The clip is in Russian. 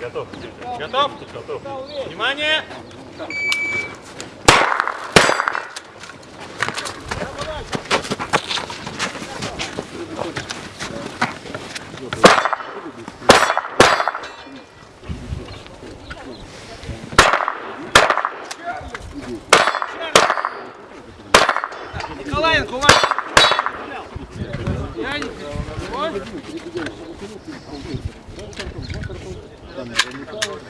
Готов. Готов? Готов. Внимание! Николаенко, у вас... Яненька, ой.